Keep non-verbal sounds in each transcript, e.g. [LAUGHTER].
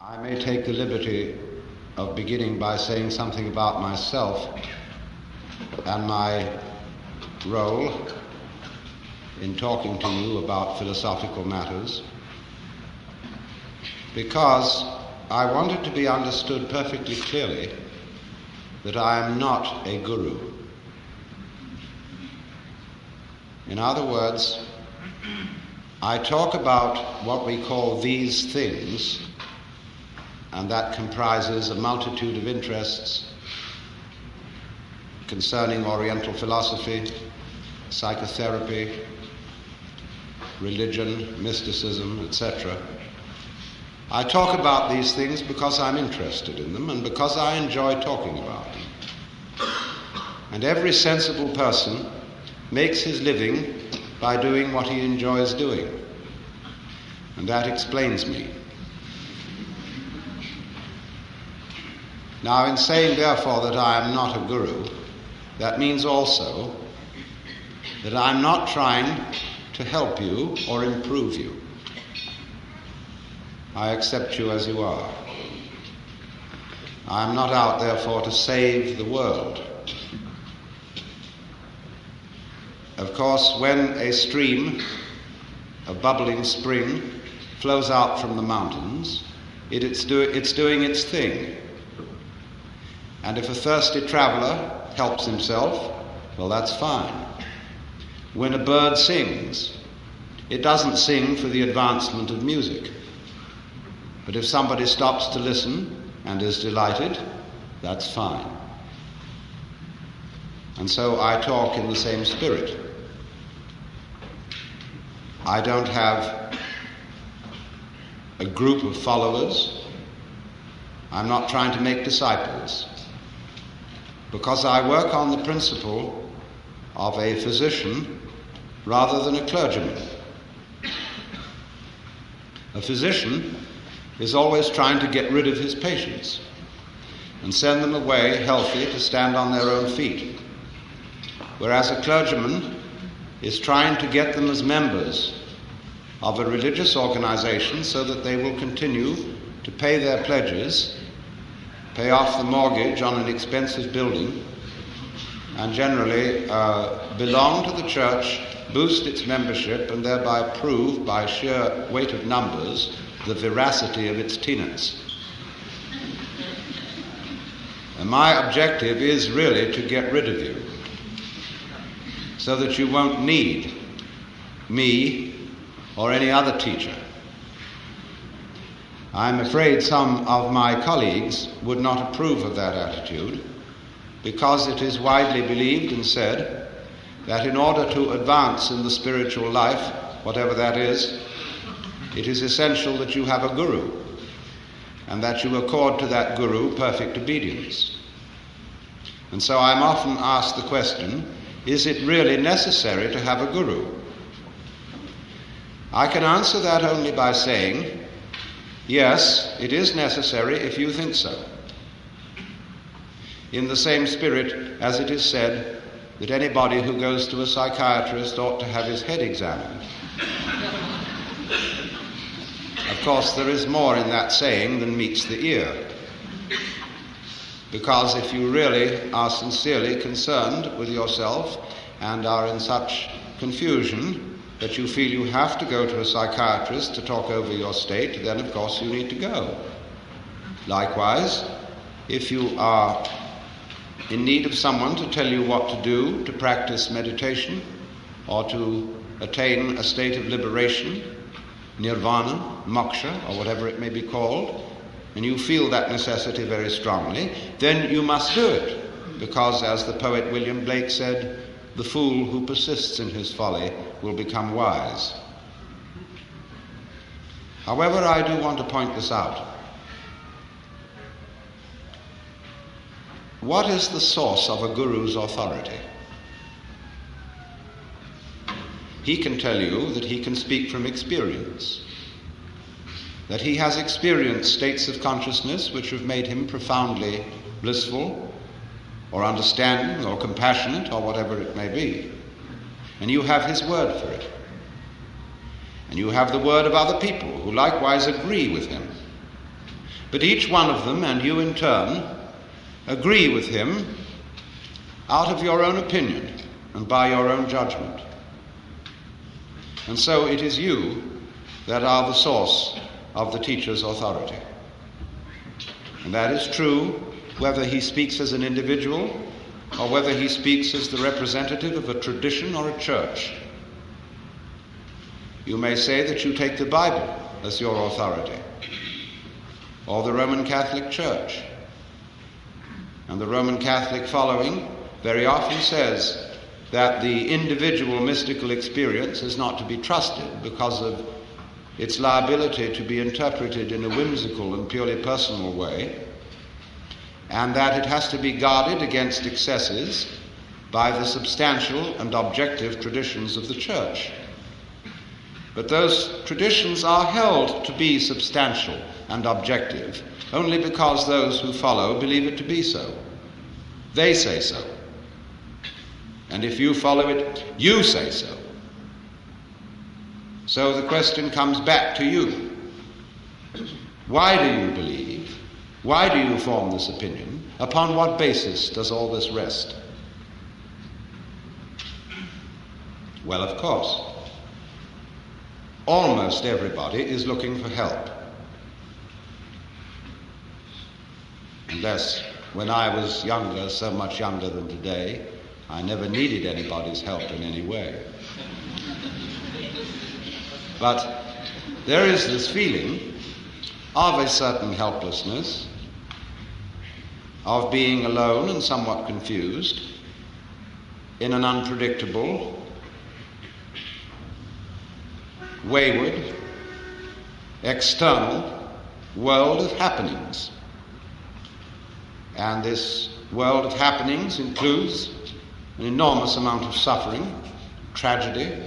I may take the liberty of beginning by saying something about myself and my role in talking to you about philosophical matters because I want it to be understood perfectly clearly that I am not a guru. In other words, I talk about what we call these things, and that comprises a multitude of interests concerning Oriental philosophy, psychotherapy, religion, mysticism, etc. I talk about these things because I'm interested in them and because I enjoy talking about them. And every sensible person makes his living by doing what he enjoys doing. And that explains me. Now, in saying, therefore, that I am not a guru, that means also that I'm not trying to help you or improve you. I accept you as you are. I am not out, therefore, to save the world. Of course, when a stream, a bubbling spring, flows out from the mountains, it, it's, do, it's doing its thing. And if a thirsty traveler helps himself, well, that's fine. When a bird sings, it doesn't sing for the advancement of music. But if somebody stops to listen and is delighted, that's fine. And so I talk in the same spirit. I don't have a group of followers. I'm not trying to make disciples because I work on the principle of a physician rather than a clergyman. A physician is always trying to get rid of his patients and send them away healthy to stand on their own feet, whereas a clergyman is trying to get them as members of a religious organization so that they will continue to pay their pledges pay off the mortgage on an expensive building, and generally uh, belong to the church, boost its membership, and thereby prove by sheer weight of numbers the veracity of its tenets. And my objective is really to get rid of you so that you won't need me or any other teacher. I'm afraid some of my colleagues would not approve of that attitude because it is widely believed and said that in order to advance in the spiritual life, whatever that is, it is essential that you have a guru and that you accord to that guru perfect obedience. And so I'm often asked the question is it really necessary to have a guru? I can answer that only by saying Yes, it is necessary if you think so. In the same spirit as it is said that anybody who goes to a psychiatrist ought to have his head examined. of course, there is more in that saying than meets the ear. Because if you really are sincerely concerned with yourself and are in such confusion that you feel you have to go to a psychiatrist to talk over your state, then of course you need to go. Likewise, if you are in need of someone to tell you what to do to practice meditation or to attain a state of liberation, nirvana, moksha, or whatever it may be called, and you feel that necessity very strongly, then you must do it. Because, as the poet William Blake said, the fool who persists in his folly will become wise. However, I do want to point this out. What is the source of a guru's authority? He can tell you that he can speak from experience, that he has experienced states of consciousness which have made him profoundly blissful, or understanding, or compassionate, or whatever it may be. And you have his word for it. And you have the word of other people who likewise agree with him. But each one of them, and you in turn, agree with him out of your own opinion and by your own judgment. And so it is you that are the source of the teacher's authority. And that is true whether he speaks as an individual or whether he speaks as the representative of a tradition or a church. You may say that you take the Bible as your authority, or the Roman Catholic Church. And the Roman Catholic following very often says that the individual mystical experience is not to be trusted because of its liability to be interpreted in a whimsical and purely personal way, and that it has to be guarded against excesses by the substantial and objective traditions of the Church. But those traditions are held to be substantial and objective only because those who follow believe it to be so. They say so. And if you follow it, you say so. So the question comes back to you. Why do you believe? Why do you form this opinion? Upon what basis does all this rest? Well, of course, almost everybody is looking for help. Unless, when I was younger, so much younger than today, I never needed anybody's help in any way. But there is this feeling of a certain helplessness, of being alone and somewhat confused in an unpredictable, wayward, external world of happenings. And this world of happenings includes an enormous amount of suffering, tragedy,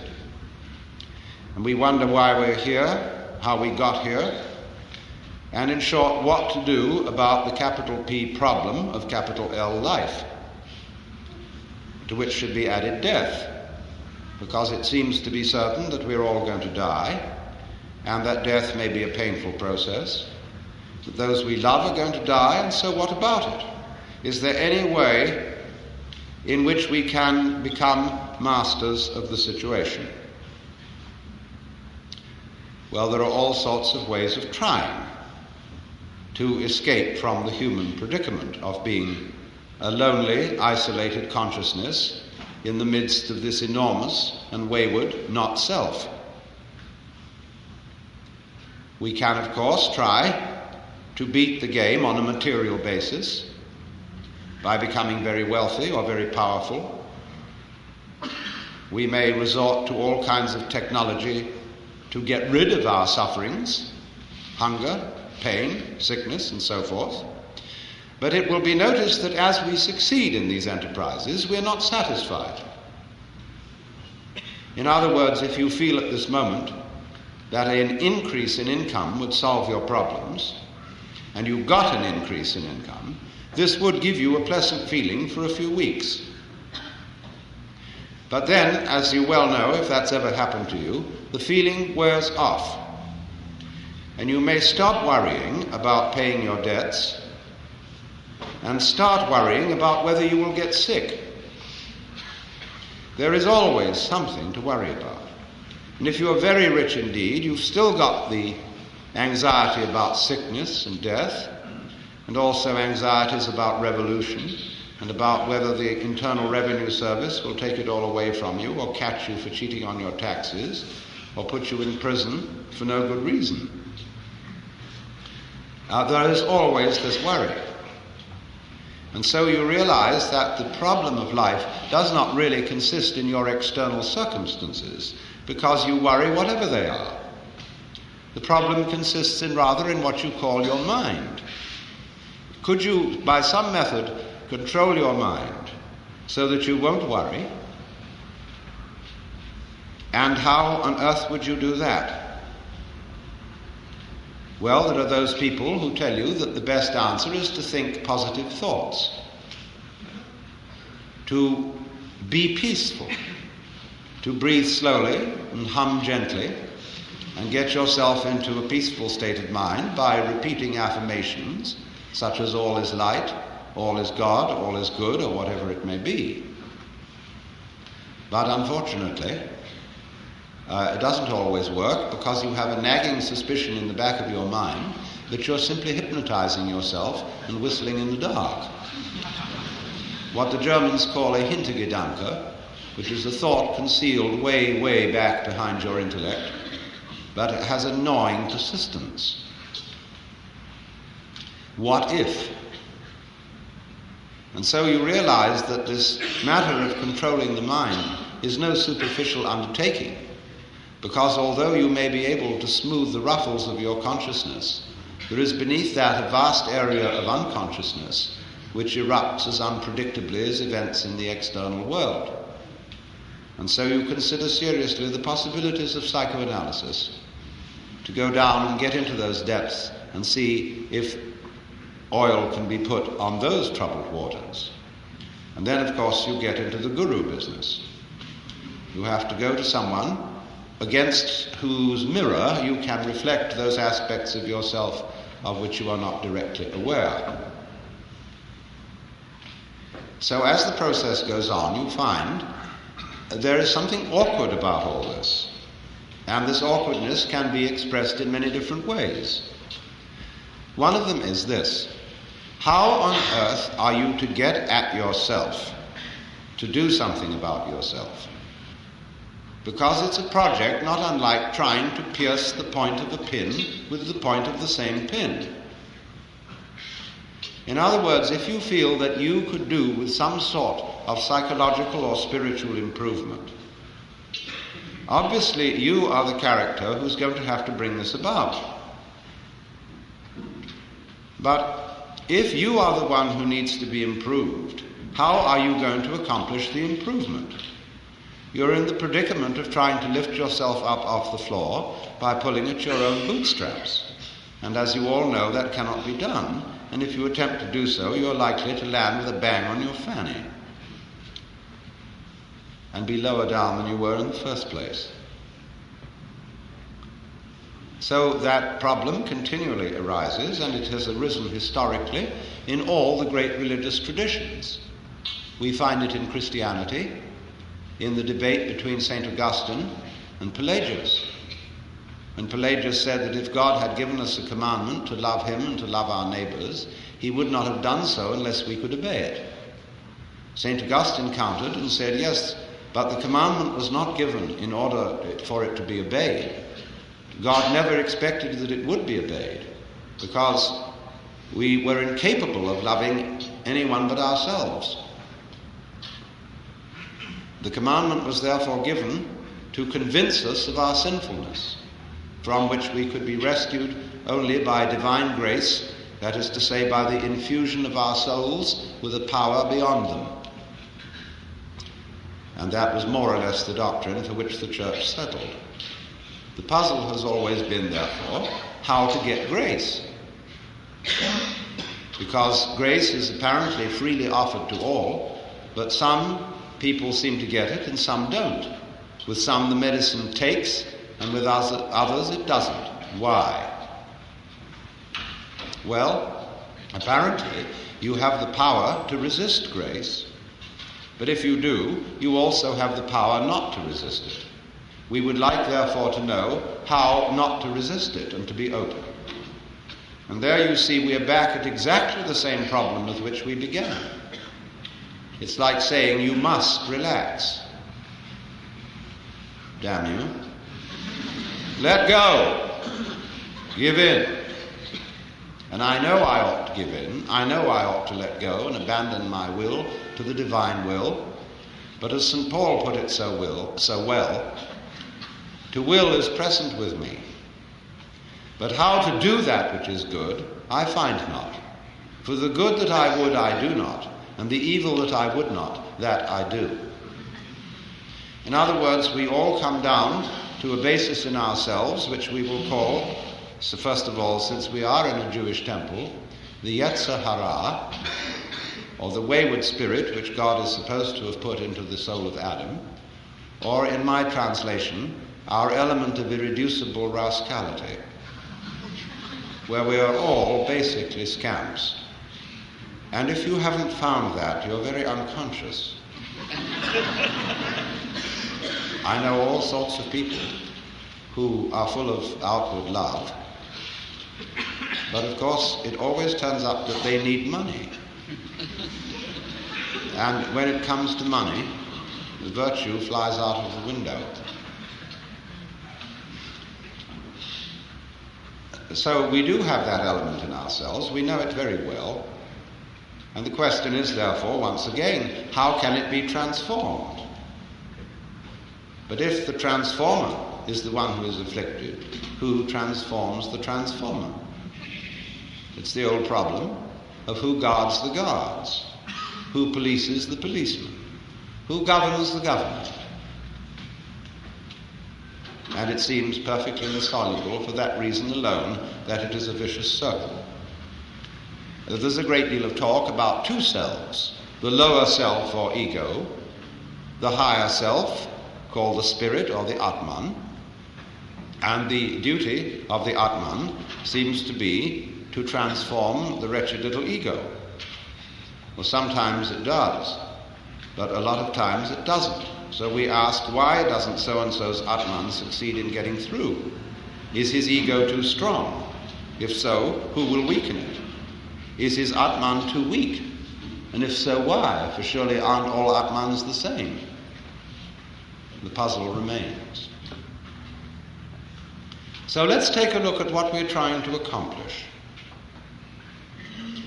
and we wonder why we're here, how we got here, and in short, what to do about the capital P problem of capital L life, to which should be added death, because it seems to be certain that we're all going to die, and that death may be a painful process, that those we love are going to die, and so what about it? Is there any way in which we can become masters of the situation? Well, there are all sorts of ways of trying to escape from the human predicament of being a lonely, isolated consciousness in the midst of this enormous and wayward not self. We can, of course, try to beat the game on a material basis by becoming very wealthy or very powerful. We may resort to all kinds of technology to get rid of our sufferings, hunger, pain, sickness, and so forth. But it will be noticed that as we succeed in these enterprises, we are not satisfied. In other words, if you feel at this moment that an increase in income would solve your problems, and you got an increase in income, this would give you a pleasant feeling for a few weeks. But then, as you well know, if that's ever happened to you, the feeling wears off. And you may stop worrying about paying your debts and start worrying about whether you will get sick. There is always something to worry about. And if you are very rich indeed, you've still got the anxiety about sickness and death, and also anxieties about revolution and about whether the Internal Revenue Service will take it all away from you or catch you for cheating on your taxes or put you in prison for no good reason. Now, there is always this worry. And so you realize that the problem of life does not really consist in your external circumstances because you worry whatever they are. The problem consists in rather in what you call your mind. Could you, by some method, control your mind so that you won't worry? And how on earth would you do that? Well, there are those people who tell you that the best answer is to think positive thoughts, to be peaceful, to breathe slowly and hum gently, and get yourself into a peaceful state of mind by repeating affirmations such as all is light, all is God, all is good, or whatever it may be. But unfortunately, uh, it doesn't always work because you have a nagging suspicion in the back of your mind that you're simply hypnotizing yourself and whistling in the dark. What the Germans call a Hintergedanke, which is a thought concealed way, way back behind your intellect, but it has a gnawing persistence. What if? And so you realize that this matter of controlling the mind is no superficial undertaking, because although you may be able to smooth the ruffles of your consciousness, there is beneath that a vast area of unconsciousness which erupts as unpredictably as events in the external world. And so you consider seriously the possibilities of psychoanalysis to go down and get into those depths and see if oil can be put on those troubled waters. And then, of course, you get into the guru business. You have to go to someone against whose mirror you can reflect those aspects of yourself of which you are not directly aware. So, as the process goes on, you find there is something awkward about all this. And this awkwardness can be expressed in many different ways. One of them is this How on earth are you to get at yourself, to do something about yourself? Because it's a project not unlike trying to pierce the point of a pin with the point of the same pin. In other words, if you feel that you could do with some sort of psychological or spiritual improvement, obviously you are the character who's going to have to bring this about. But if you are the one who needs to be improved, how are you going to accomplish the improvement? You're in the predicament of trying to lift yourself up off the floor by pulling at your own bootstraps. And as you all know, that cannot be done and if you attempt to do so, you're likely to land with a bang on your fanny and be lower down than you were in the first place. So that problem continually arises, and it has arisen historically in all the great religious traditions. We find it in Christianity, in the debate between St. Augustine and Pelagius. And Pelagius said that if God had given us a commandment to love him and to love our neighbors, he would not have done so unless we could obey it. St. Augustine countered and said, Yes, but the commandment was not given in order for it to be obeyed. God never expected that it would be obeyed because we were incapable of loving anyone but ourselves. The commandment was therefore given to convince us of our sinfulness from which we could be rescued only by divine grace, that is to say, by the infusion of our souls with a power beyond them. And that was more or less the doctrine for which the church settled. The puzzle has always been, therefore, how to get grace. Because grace is apparently freely offered to all, but some people seem to get it and some don't. With some, the medicine takes, and with others it doesn't. Why? Well, apparently you have the power to resist grace, but if you do, you also have the power not to resist it. We would like, therefore, to know how not to resist it and to be open. And there you see we are back at exactly the same problem with which we began. It's like saying you must relax. Damn you. Let go. Give in. And I know I ought to give in. I know I ought to let go and abandon my will to the divine will. But as St. Paul put it so, will, so well, to will is present with me. But how to do that which is good, I find not. For the good that I would, I do not, and the evil that I would not, that I do. In other words, we all come down to a basis in ourselves, which we will call, so first of all, since we are in a Jewish temple, the Yetzer Hara, or the wayward spirit which God is supposed to have put into the soul of Adam, or in my translation, our element of irreducible rascality, where we are all basically scamps. And if you haven't found that, you're very unconscious. I know all sorts of people who are full of outward love, but of course it always turns up that they need money. And when it comes to money, the virtue flies out of the window. So we do have that element in ourselves, we know it very well. And the question is, therefore, once again, how can it be transformed? But if the transformer is the one who is afflicted, who transforms the transformer? It's the old problem of who guards the guards, who polices the policeman, who governs the government. And it seems perfectly insoluble for that reason alone that it is a vicious circle. There's a great deal of talk about two selves the lower self or ego, the higher self called the spirit or the Atman, and the duty of the Atman seems to be to transform the wretched little ego. Well, sometimes it does, but a lot of times it doesn't. So we ask, why doesn't so and so's Atman succeed in getting through? Is his ego too strong? If so, who will weaken it? Is his Atman too weak? And if so, why? For surely aren't all Atmans the same? The puzzle remains. So let's take a look at what we're trying to accomplish.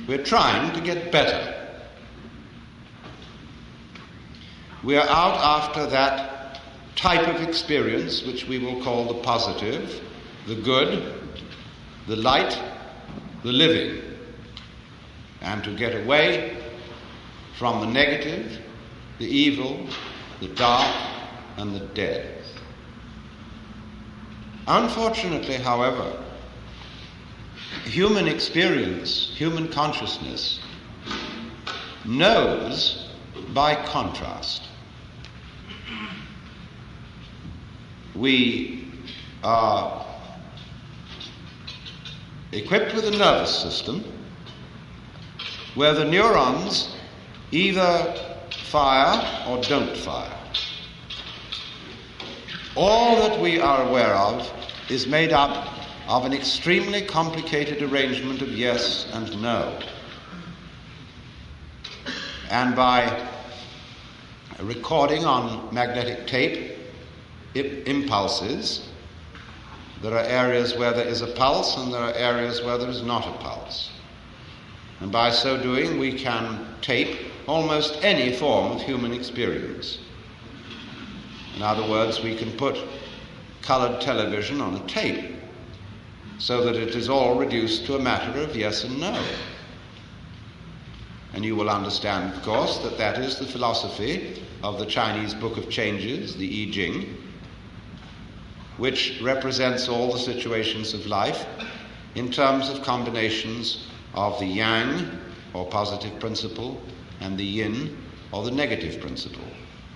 We're trying to get better. We are out after that type of experience which we will call the positive, the good, the light, the living and to get away from the negative, the evil, the dark, and the dead. Unfortunately, however, human experience, human consciousness, knows by contrast. We are equipped with a nervous system where the neurons either fire or don't fire. All that we are aware of is made up of an extremely complicated arrangement of yes and no. And by recording on magnetic tape impulses, there are areas where there is a pulse and there are areas where there is not a pulse. And by so doing, we can tape almost any form of human experience. In other words, we can put colored television on a tape so that it is all reduced to a matter of yes and no. And you will understand, of course, that that is the philosophy of the Chinese Book of Changes, the I Ching, which represents all the situations of life in terms of combinations of the yang, or positive principle, and the yin, or the negative principle.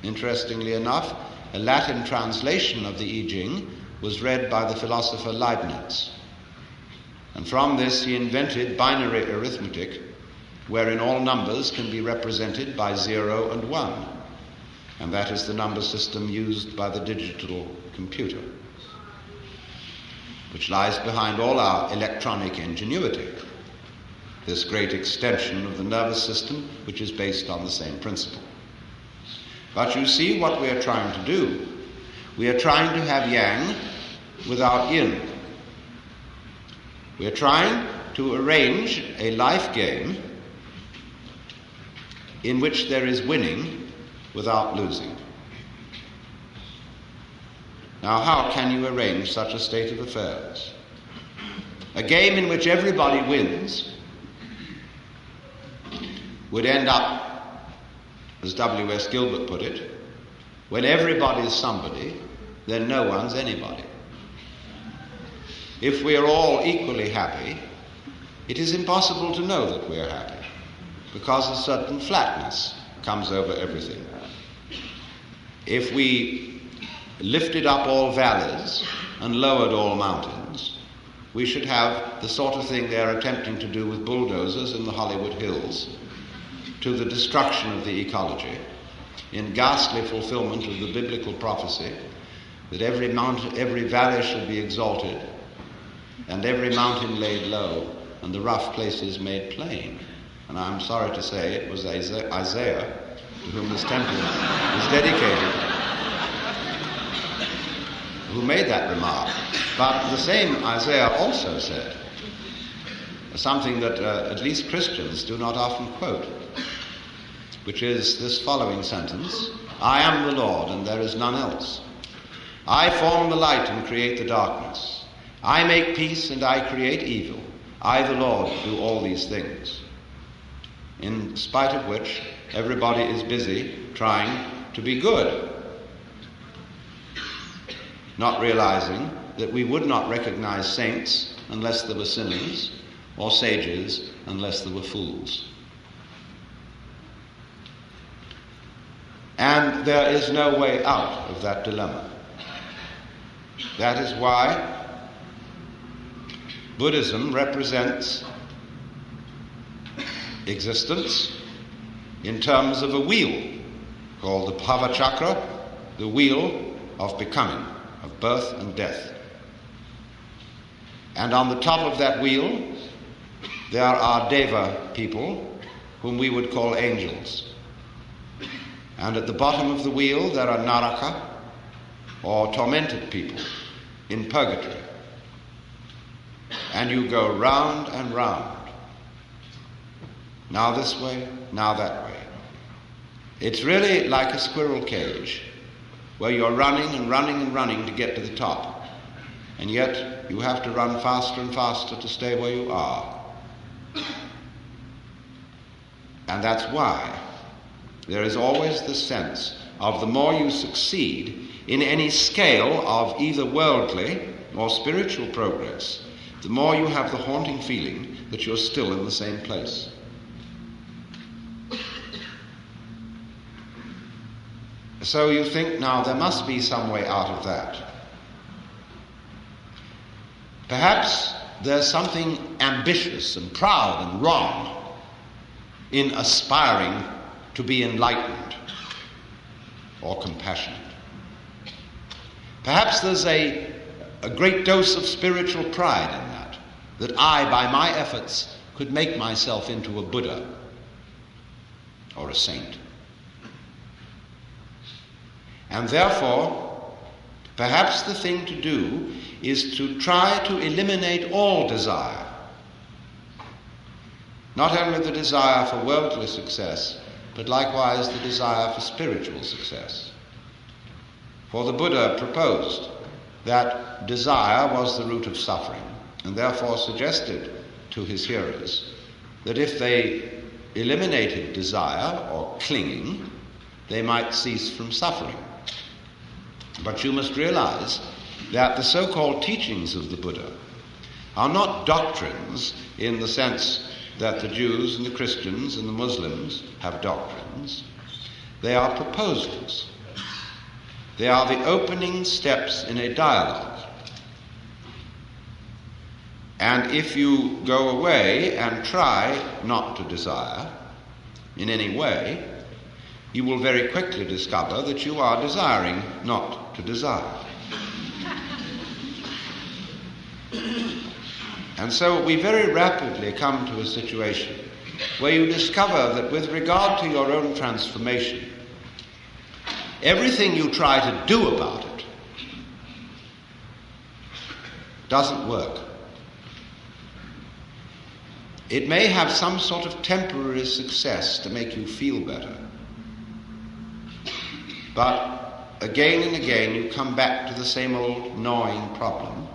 Interestingly enough, a Latin translation of the I Ching was read by the philosopher Leibniz. And from this he invented binary arithmetic, wherein all numbers can be represented by 0 and 1. And that is the number system used by the digital computer, which lies behind all our electronic ingenuity this great extension of the nervous system, which is based on the same principle. But you see what we are trying to do. We are trying to have yang without yin. We are trying to arrange a life game in which there is winning without losing. Now, how can you arrange such a state of affairs? A game in which everybody wins would end up, as W.S. Gilbert put it, when everybody's somebody, then no one's anybody. If we are all equally happy, it is impossible to know that we are happy because a certain flatness comes over everything. If we lifted up all valleys and lowered all mountains, we should have the sort of thing they're attempting to do with bulldozers in the Hollywood Hills to the destruction of the ecology in ghastly fulfillment of the biblical prophecy that every mountain, every valley should be exalted and every mountain laid low and the rough places made plain. And I'm sorry to say it was Isaiah to whom this temple is dedicated who made that remark. But the same Isaiah also said something that uh, at least Christians do not often quote, which is this following sentence I am the Lord, and there is none else. I form the light and create the darkness. I make peace and I create evil. I, the Lord, do all these things. In spite of which, everybody is busy trying to be good, not realizing that we would not recognize saints unless there were sinners, or sages unless there were fools. And there is no way out of that dilemma. That is why Buddhism represents existence in terms of a wheel called the Bhava Chakra, the wheel of becoming, of birth and death. And on the top of that wheel, there are Deva people, whom we would call angels. And at the bottom of the wheel, there are Naraka, or tormented people in purgatory and you go round and round. Now this way, now that way. It's really like a squirrel cage where you're running and running and running to get to the top. And yet you have to run faster and faster to stay where you are. And that's why there is always the sense of the more you succeed in any scale of either worldly or spiritual progress, the more you have the haunting feeling that you're still in the same place. So you think now there must be some way out of that. Perhaps there's something ambitious and proud and wrong in aspiring to be enlightened or compassionate. Perhaps there's a a great dose of spiritual pride in that, that I, by my efforts, could make myself into a Buddha or a saint. And therefore, perhaps the thing to do is to try to eliminate all desire. Not only the desire for worldly success, but likewise the desire for spiritual success. For the Buddha proposed that desire was the root of suffering, and therefore suggested to his hearers that if they eliminated desire or clinging, they might cease from suffering. But you must realize that the so called teachings of the Buddha are not doctrines in the sense that the Jews and the Christians and the Muslims have doctrines. They are proposals. They are the opening steps in a dialogue. And if you go away and try not to desire in any way, you will very quickly discover that you are desiring not to desire. And so we very rapidly come to a situation where you discover that with regard to your own transformation, everything you try to do about it doesn't work. It may have some sort of temporary success to make you feel better. But again and again you come back to the same old gnawing problem.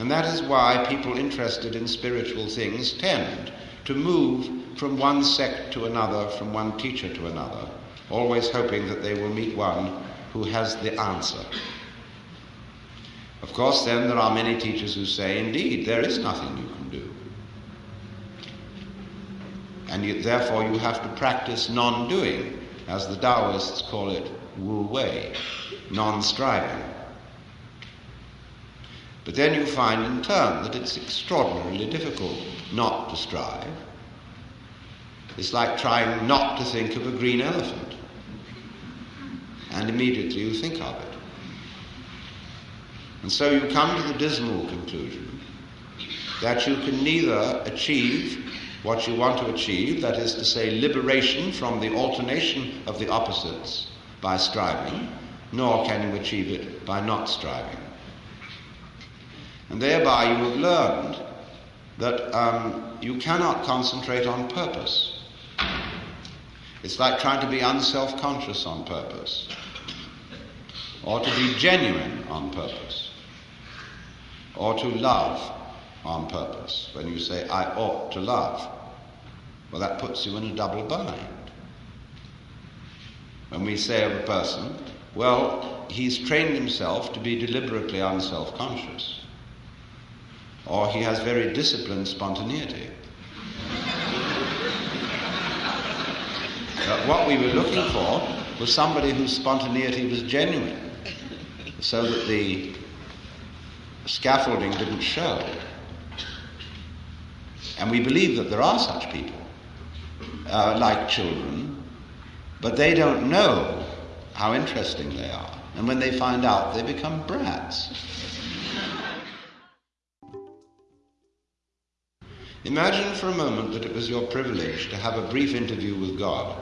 And that is why people interested in spiritual things tend to move from one sect to another, from one teacher to another, always hoping that they will meet one who has the answer. Of course, then there are many teachers who say, indeed, there is nothing you can do. And therefore, you have to practice non doing, as the Taoists call it, wu wei, non striving. But then you find in turn that it's extraordinarily difficult not to strive. It's like trying not to think of a green elephant. And immediately you think of it. And so you come to the dismal conclusion that you can neither achieve what you want to achieve, that is to say, liberation from the alternation of the opposites by striving, nor can you achieve it by not striving. And thereby you have learned that um, you cannot concentrate on purpose. It's like trying to be unself conscious on purpose, or to be genuine on purpose, or to love on purpose. When you say, I ought to love, well, that puts you in a double bind. When we say of a person, well, he's trained himself to be deliberately unself conscious, or he has very disciplined spontaneity. But what we were looking for was somebody whose spontaneity was genuine, so that the scaffolding didn't show. And we believe that there are such people, uh, like children, but they don't know how interesting they are. And when they find out, they become brats. Imagine for a moment that it was your privilege to have a brief interview with God,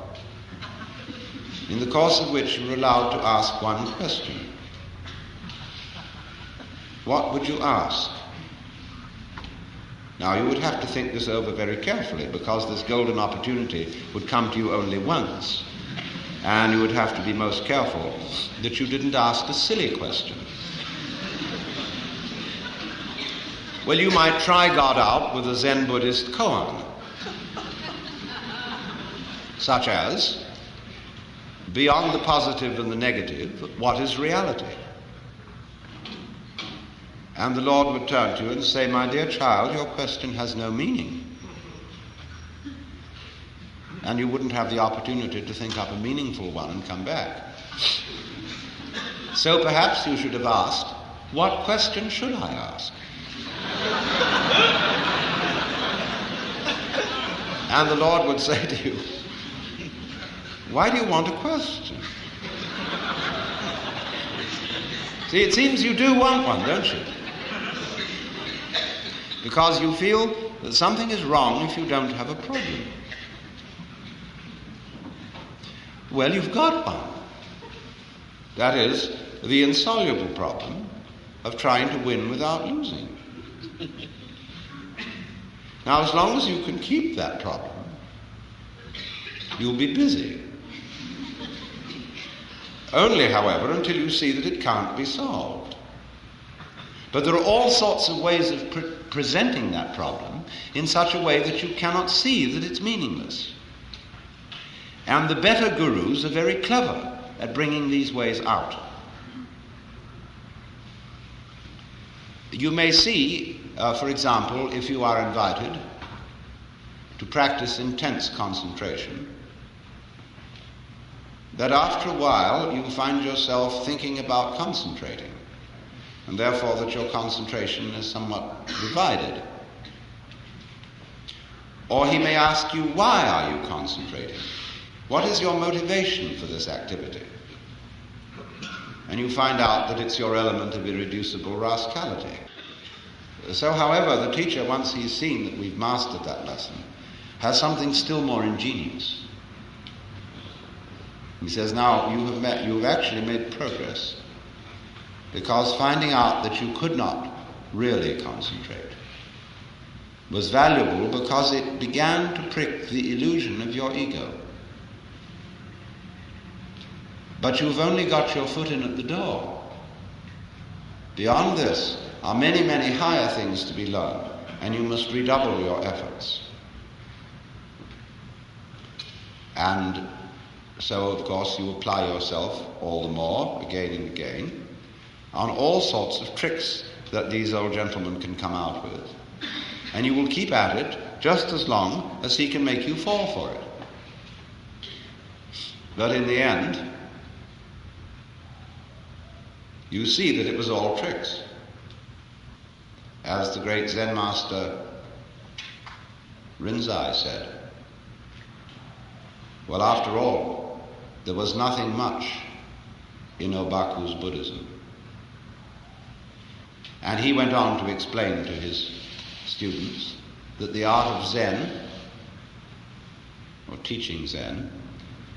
in the course of which you were allowed to ask one question. What would you ask? Now, you would have to think this over very carefully because this golden opportunity would come to you only once. And you would have to be most careful that you didn't ask a silly question. Well, you might try God out with a Zen Buddhist koan, such as, beyond the positive and the negative, what is reality? And the Lord would turn to you and say, My dear child, your question has no meaning. And you wouldn't have the opportunity to think up a meaningful one and come back. So perhaps you should have asked, What question should I ask? And the Lord would say to you, Why do you want a question? See, it seems you do want one, don't you? because you feel that something is wrong if you don't have a problem. Well, you've got one. That is the insoluble problem of trying to win without losing. [LAUGHS] Now, as long as you can keep that problem, you'll be busy. Only, however, until you see that it can't be solved. But there are all sorts of ways of pre- presenting that problem in such a way that you cannot see that it's meaningless. And the better gurus are very clever at bringing these ways out. You may see, uh, for example, if you are invited to practice intense concentration, that after a while you find yourself thinking about concentrating and therefore that your concentration is somewhat divided. Or he may ask you, why are you concentrating? What is your motivation for this activity? And you find out that it's your element of irreducible rascality. So, however, the teacher, once he's seen that we've mastered that lesson, has something still more ingenious. He says, Now you have, met, you have actually made progress because finding out that you could not really concentrate was valuable because it began to prick the illusion of your ego. But you've only got your foot in at the door. Beyond this are many, many higher things to be learned, and you must redouble your efforts. And so, of course, you apply yourself all the more, again and again on all sorts of tricks that these old gentlemen can come out with. And you will keep at it just as long as he can make you fall for it. But in the end, you see that it was all tricks. as the great Zen master Rinzai said, well, after all, there was nothing much in Obaku's Buddhism. And he went on to explain to his students that the art of Zen, or teaching Zen,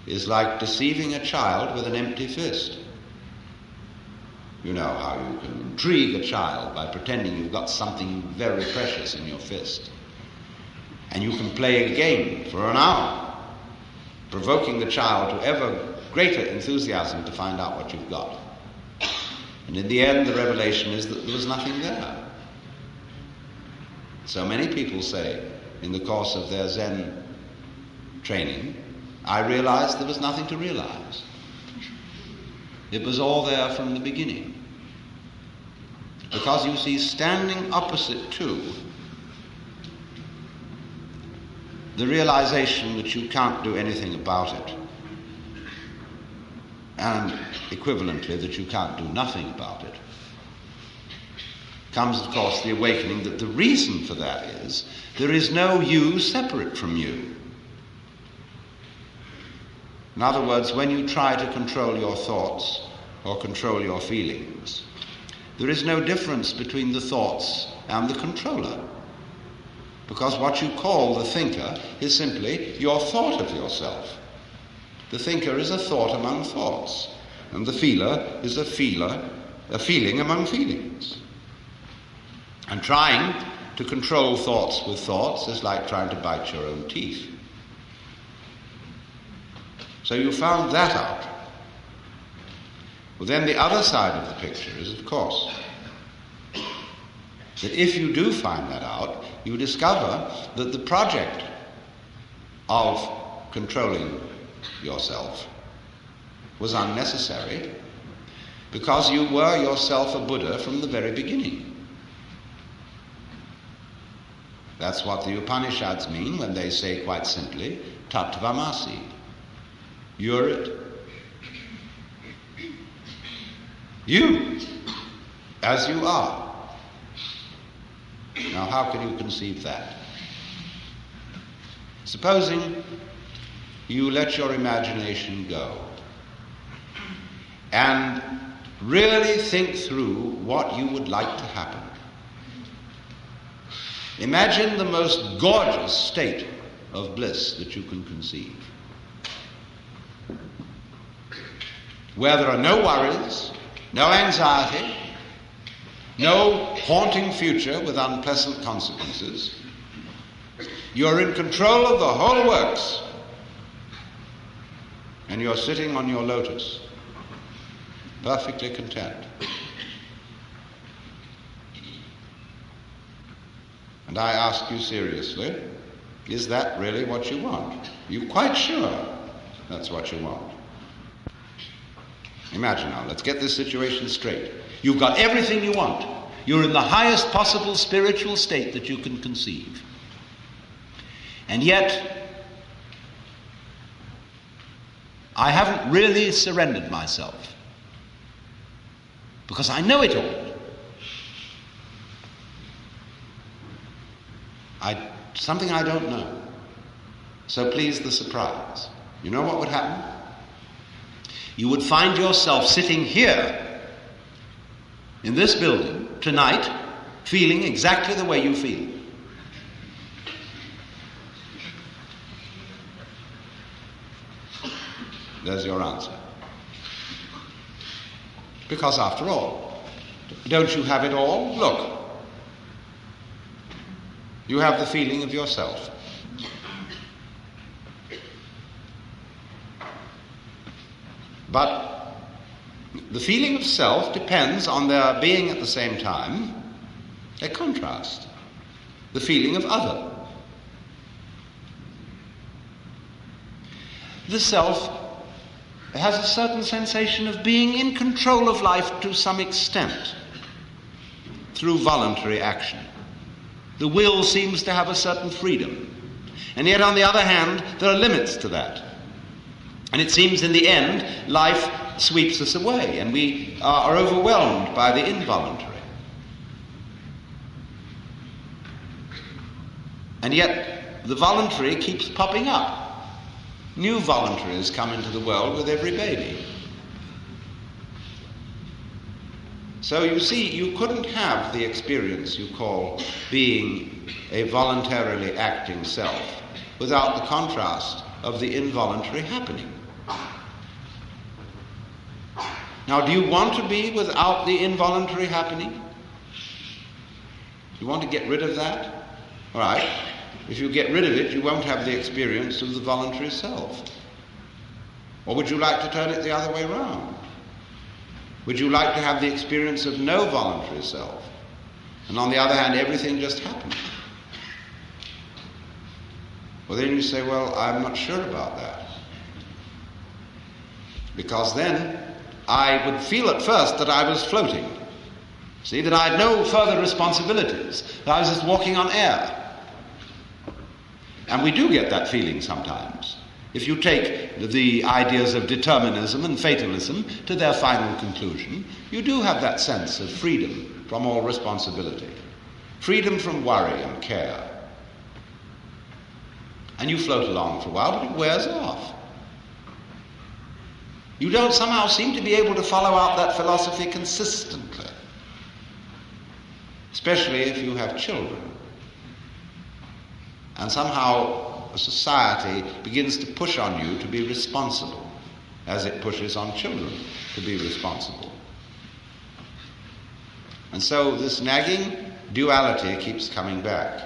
is like deceiving a child with an empty fist. You know how you can intrigue a child by pretending you've got something very precious in your fist. And you can play a game for an hour, provoking the child to ever greater enthusiasm to find out what you've got. And in the end, the revelation is that there was nothing there. So many people say in the course of their Zen training, I realized there was nothing to realize. It was all there from the beginning. Because you see, standing opposite to the realization that you can't do anything about it, and equivalently that you can't do nothing about it, comes, of course, the awakening that the reason for that is there is no you separate from you. In other words, when you try to control your thoughts or control your feelings, there is no difference between the thoughts and the controller. Because what you call the thinker is simply your thought of yourself. The thinker is a thought among thoughts, and the feeler is a feeler, a feeling among feelings. And trying to control thoughts with thoughts is like trying to bite your own teeth. So you found that out. Well, then the other side of the picture is, of course, that if you do find that out, you discover that the project of controlling yourself was unnecessary because you were yourself a Buddha from the very beginning. That's what the Upanishads mean when they say quite simply, Tattvamasi. You're it. You, as you are. Now, how can you conceive that? Supposing you let your imagination go and really think through what you would like to happen. Imagine the most gorgeous state of bliss that you can conceive. Where there are no worries, no anxiety, no haunting future with unpleasant consequences. You're in control of the whole works. And you're sitting on your lotus, perfectly content. And I ask you seriously, is that really what you want? Are you quite sure that's what you want? Imagine now, let's get this situation straight. You've got everything you want. You're in the highest possible spiritual state that you can conceive. And yet, I haven't really surrendered myself because I know it all. I, something I don't know. So please the surprise. You know what would happen? You would find yourself sitting here in this building tonight feeling exactly the way you feel. There's your answer. Because after all, don't you have it all? Look. You have the feeling of yourself. But the feeling of self depends on there being at the same time a contrast, the feeling of other. The self has a certain sensation of being in control of life to some extent through voluntary action. The will seems to have a certain freedom. And yet, on the other hand, there are limits to that. And it seems in the end, life sweeps us away and we are overwhelmed by the involuntary. And yet the voluntary keeps popping up. New voluntaries come into the world with every baby. So you see, you couldn't have the experience you call being a voluntarily acting self without the contrast of the involuntary happening. Now, do you want to be without the involuntary happening? You want to get rid of that? All right. If you get rid of it, you won't have the experience of the voluntary self. Or would you like to turn it the other way around? Would you like to have the experience of no voluntary self? And on the other hand, everything just happens. Well, then you say, well, I'm not sure about that. Because then I would feel at first that I was floating. See, that I had no further responsibilities, that I was just walking on air. And we do get that feeling sometimes. If you take the ideas of determinism and fatalism to their final conclusion, you do have that sense of freedom from all responsibility, freedom from worry and care. And you float along for a while, but it wears off. You don't somehow seem to be able to follow out that philosophy consistently, especially if you have children. And somehow a society begins to push on you to be responsible, as it pushes on children to be responsible. And so this nagging duality keeps coming back.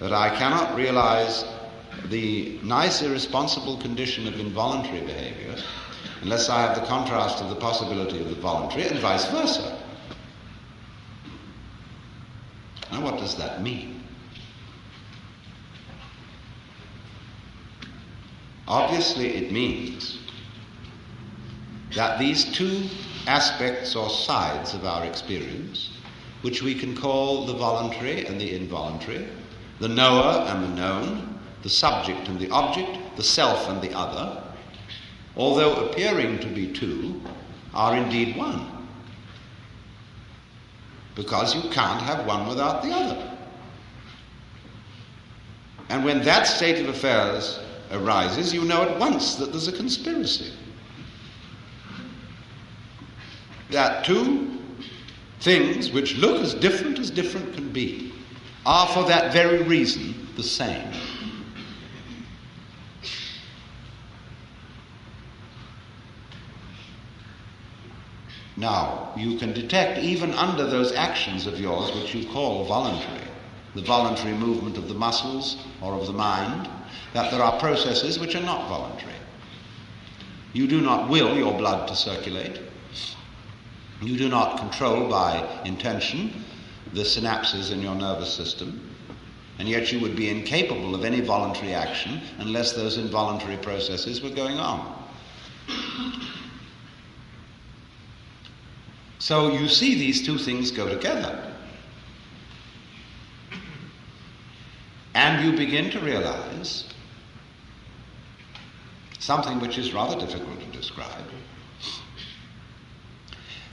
That I cannot realize the nice irresponsible condition of involuntary behavior unless I have the contrast of the possibility of the voluntary and vice versa. Now, what does that mean? Obviously, it means that these two aspects or sides of our experience, which we can call the voluntary and the involuntary, the knower and the known, the subject and the object, the self and the other, although appearing to be two, are indeed one. Because you can't have one without the other. And when that state of affairs arises, you know at once that there's a conspiracy. That two things which look as different as different can be are for that very reason the same. Now, you can detect even under those actions of yours, which you call voluntary, the voluntary movement of the muscles or of the mind, that there are processes which are not voluntary. You do not will your blood to circulate. You do not control by intention the synapses in your nervous system. And yet you would be incapable of any voluntary action unless those involuntary processes were going on. So you see these two things go together. And you begin to realize something which is rather difficult to describe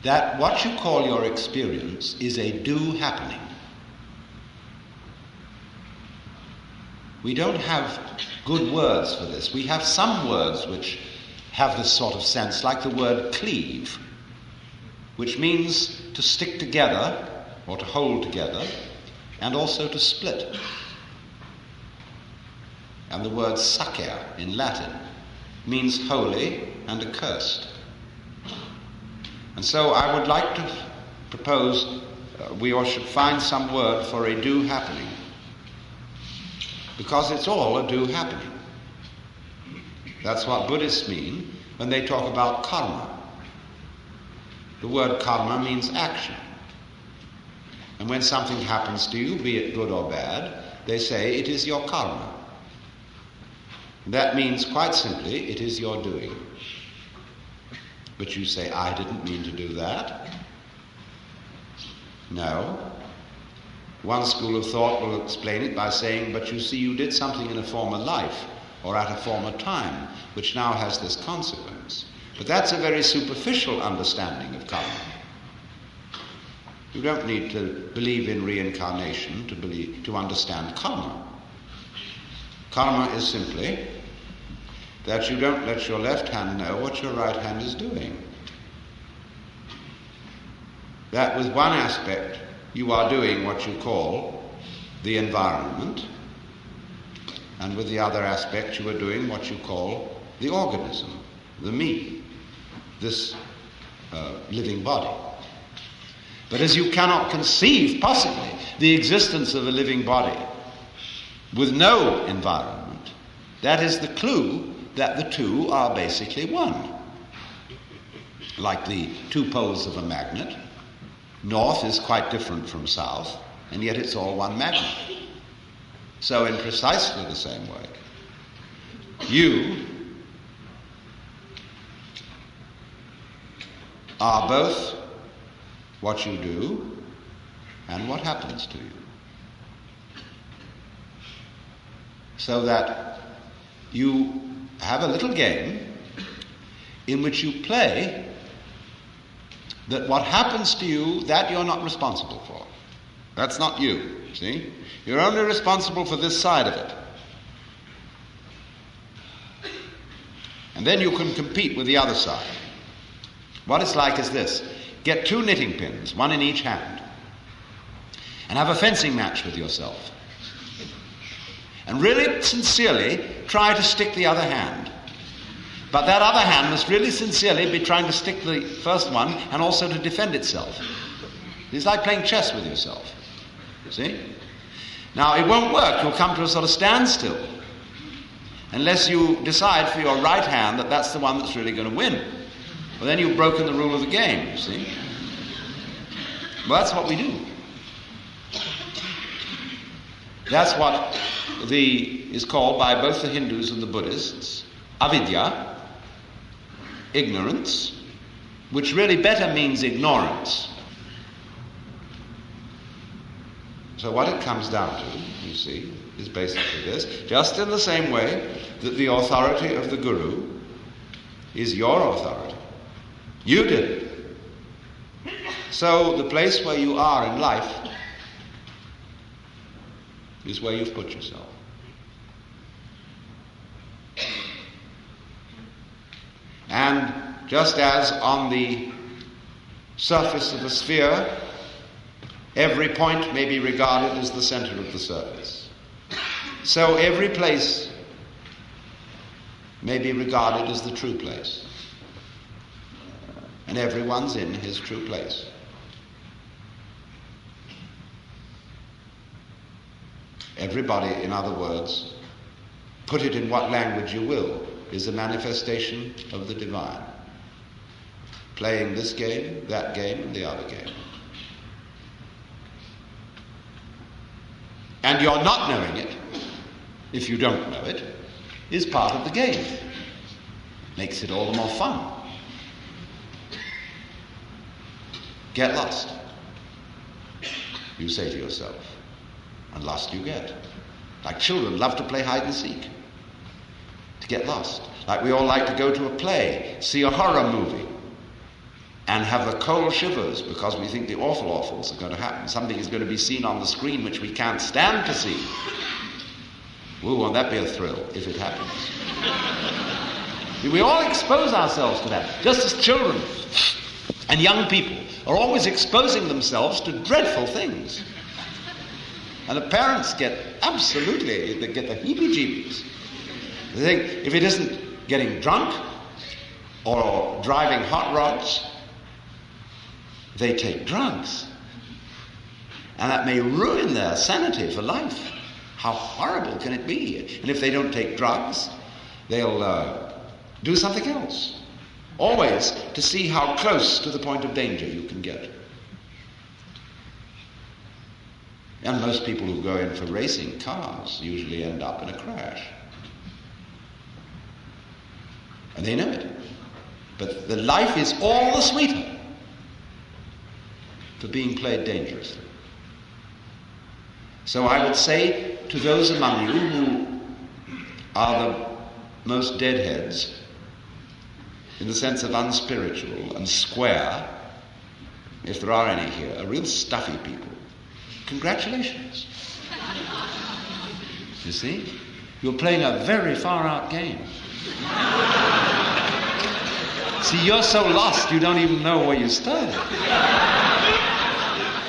that what you call your experience is a do happening. We don't have good words for this. We have some words which have this sort of sense, like the word cleave which means to stick together or to hold together and also to split. And the word sacer in Latin means holy and accursed. And so I would like to propose uh, we all should find some word for a do happening. Because it's all a do happening. That's what Buddhists mean when they talk about karma. The word karma means action. And when something happens to you, be it good or bad, they say it is your karma. That means quite simply, it is your doing. But you say, I didn't mean to do that. No. One school of thought will explain it by saying, but you see, you did something in a former life or at a former time, which now has this consequence. But that's a very superficial understanding of karma. You don't need to believe in reincarnation to, believe, to understand karma. Karma is simply that you don't let your left hand know what your right hand is doing. That with one aspect you are doing what you call the environment, and with the other aspect you are doing what you call the organism, the me, this uh, living body. But as you cannot conceive possibly the existence of a living body with no environment, that is the clue that the two are basically one. Like the two poles of a magnet, north is quite different from south, and yet it's all one magnet. So, in precisely the same way, you are both what you do and what happens to you. So that you have a little game in which you play that what happens to you, that you're not responsible for. That's not you, see? You're only responsible for this side of it. And then you can compete with the other side. What it's like is this get two knitting pins, one in each hand, and have a fencing match with yourself. And really sincerely try to stick the other hand. But that other hand must really sincerely be trying to stick the first one and also to defend itself. It's like playing chess with yourself. You see? Now, it won't work. You'll come to a sort of standstill unless you decide for your right hand that that's the one that's really going to win. Well, then you've broken the rule of the game, you see? Well, that's what we do. That's what the, is called by both the Hindus and the Buddhists avidya, ignorance, which really better means ignorance. So, what it comes down to, you see, is basically this just in the same way that the authority of the Guru is your authority. You did. So, the place where you are in life is where you've put yourself. And just as on the surface of a sphere, every point may be regarded as the center of the surface, so every place may be regarded as the true place. And everyone's in his true place. Everybody, in other words, put it in what language you will, is a manifestation of the divine. Playing this game, that game, and the other game. And you're not knowing it, if you don't know it, is part of the game. Makes it all the more fun. Get lost. You say to yourself, and lost you get. Like children love to play hide and seek to get lost. Like we all like to go to a play, see a horror movie, and have the cold shivers because we think the awful awfuls are going to happen. Something is going to be seen on the screen which we can't stand to see. Ooh, won't that be a thrill if it happens? [LAUGHS] we all expose ourselves to that, just as children and young people are always exposing themselves to dreadful things. And the parents get absolutely, they get the heebie jeebies. They think if it isn't getting drunk or driving hot rods, they take drugs. And that may ruin their sanity for life. How horrible can it be? And if they don't take drugs, they'll uh, do something else. Always to see how close to the point of danger you can get. And most people who go in for racing cars usually end up in a crash. And they know it. But the life is all the sweeter for being played dangerously. So I would say to those among you who are the most deadheads, in the sense of unspiritual and square, if there are any here, are real stuffy people. Congratulations. You see? You're playing a very far out game. See, you're so lost you don't even know where you started.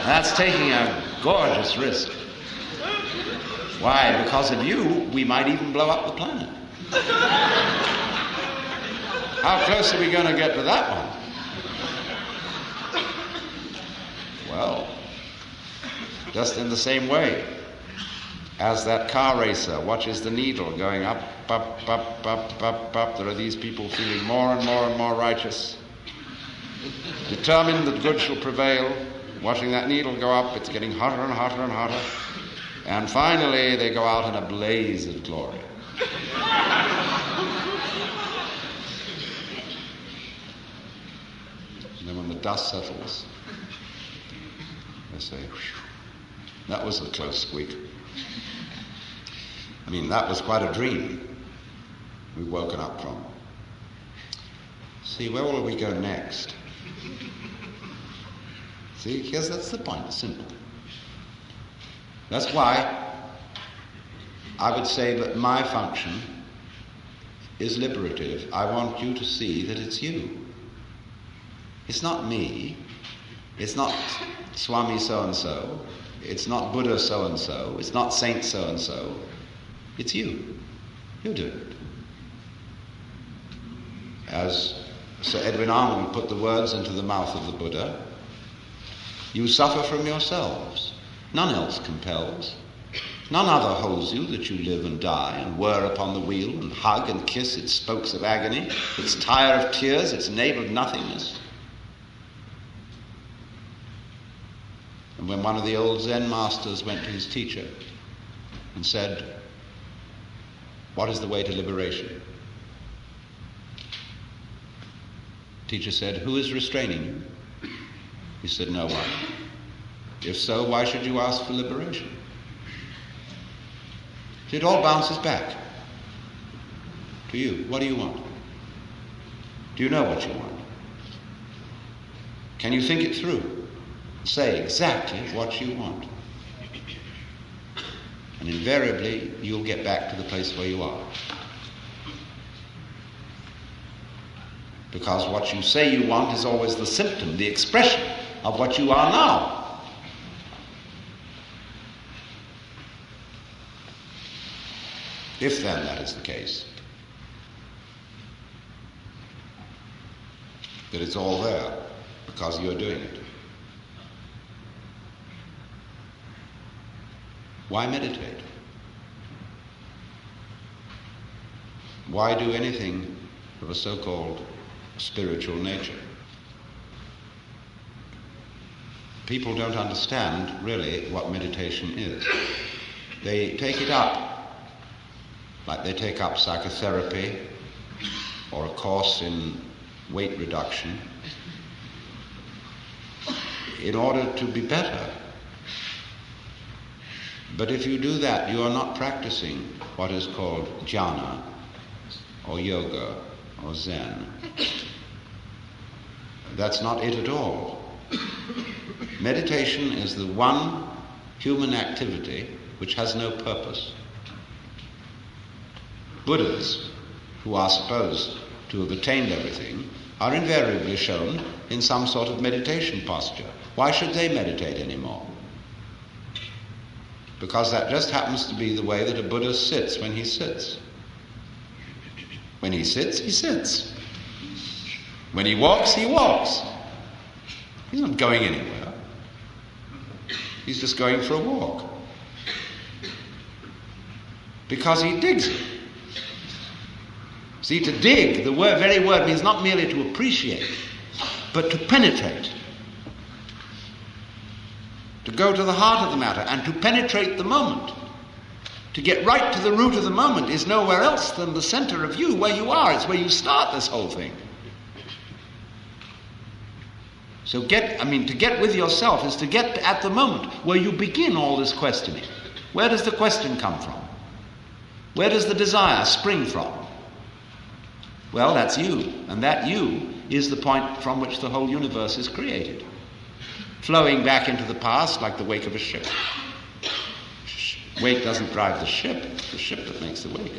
That's taking a gorgeous risk. Why? Because of you, we might even blow up the planet. How close are we going to get to that one? Well, just in the same way as that car racer watches the needle going up, up, up, up, up, up, there are these people feeling more and more and more righteous, determined that good shall prevail, watching that needle go up, it's getting hotter and hotter and hotter, and finally they go out in a blaze of glory. And then when the dust settles, they say, that was a close squeak. I mean, that was quite a dream we've woken up from. See, where will we go next? See, because that's the point, it's simple. That's why I would say that my function is liberative. I want you to see that it's you. It's not me. It's not Swami so and so. It's not Buddha so and so. It's not Saint so and so. It's you. You do it. As Sir Edwin Arnold put the words into the mouth of the Buddha, you suffer from yourselves. None else compels. None other holds you that you live and die and whir upon the wheel and hug and kiss its spokes of agony, its tire of tears, its navel of nothingness. And when one of the old Zen masters went to his teacher and said, What is the way to liberation? The Teacher said, Who is restraining you? He said, No one. If so, why should you ask for liberation? It all bounces back to you. What do you want? Do you know what you want? Can you think it through? Say exactly what you want. And invariably, you'll get back to the place where you are. Because what you say you want is always the symptom, the expression of what you are now. If then that is the case, that it's all there because you're doing it. Why meditate? Why do anything of a so called spiritual nature? People don't understand really what meditation is. They take it up like they take up psychotherapy or a course in weight reduction in order to be better but if you do that, you are not practicing what is called jhana, or yoga, or Zen. That's not it at all. Meditation is the one human activity which has no purpose. Buddhas, who are supposed to have attained everything, are invariably shown in some sort of meditation posture. Why should they meditate anymore? Because that just happens to be the way that a Buddha sits when he sits. When he sits, he sits. When he walks, he walks. He's not going anywhere. He's just going for a walk. Because he digs it. See, to dig, the word, very word means not merely to appreciate, but to penetrate to go to the heart of the matter and to penetrate the moment. To get right to the root of the moment is nowhere else than the center of you, where you are. It's where you start this whole thing. So get, I mean, to get with yourself is to get at the moment where you begin all this questioning. Where does the question come from? Where does the desire spring from? Well, that's you. And that you is the point from which the whole universe is created. Flowing back into the past like the wake of a ship. Wake doesn't drive the ship, it's the ship that makes the wake.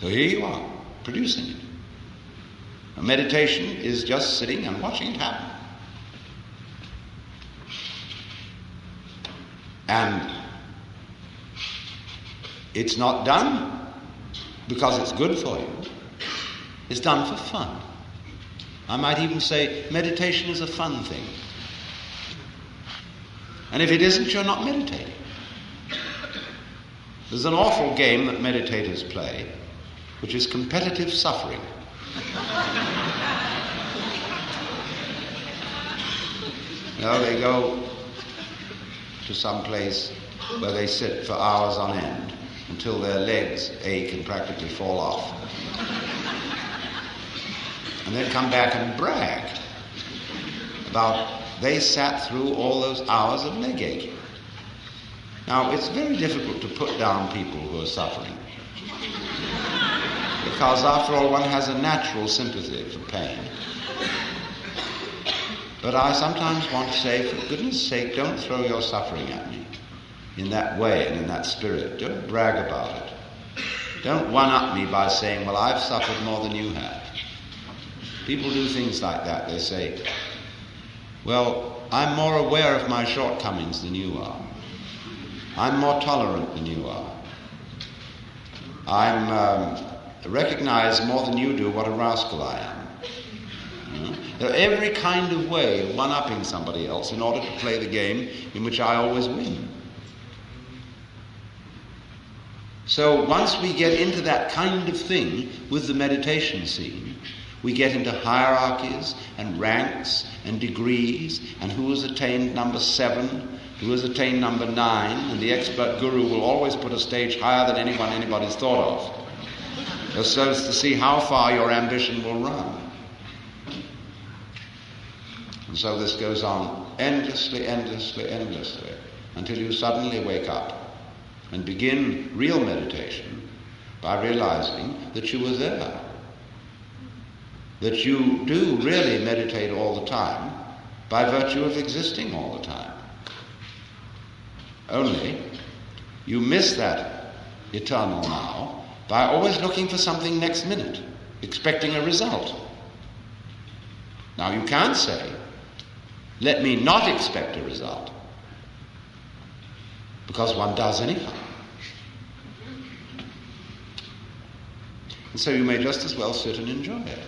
So here you are, producing it. A meditation is just sitting and watching it happen. And it's not done because it's good for you. It's done for fun. I might even say meditation is a fun thing. And if it isn't, you're not meditating. There's an awful game that meditators play, which is competitive suffering. know, they go to some place where they sit for hours on end until their legs ache and practically fall off. And then come back and brag about they sat through all those hours of leg. Now, it's very difficult to put down people who are suffering. Because, after all, one has a natural sympathy for pain. But I sometimes want to say, for goodness sake, don't throw your suffering at me in that way and in that spirit. Don't brag about it. Don't one up me by saying, well, I've suffered more than you have. People do things like that. They say, well, I'm more aware of my shortcomings than you are. I'm more tolerant than you are. I'm um, recognize more than you do what a rascal I am. There are every kind of way of one upping somebody else in order to play the game in which I always win. So once we get into that kind of thing with the meditation scene, we get into hierarchies and ranks and degrees and who has attained number seven, who has attained number nine, and the expert guru will always put a stage higher than anyone anybody's thought of, just so as to see how far your ambition will run. And so this goes on endlessly, endlessly, endlessly, until you suddenly wake up and begin real meditation by realizing that you were there. That you do really meditate all the time by virtue of existing all the time. Only you miss that eternal now by always looking for something next minute, expecting a result. Now you can't say, let me not expect a result. Because one does anyhow. And so you may just as well sit and enjoy it.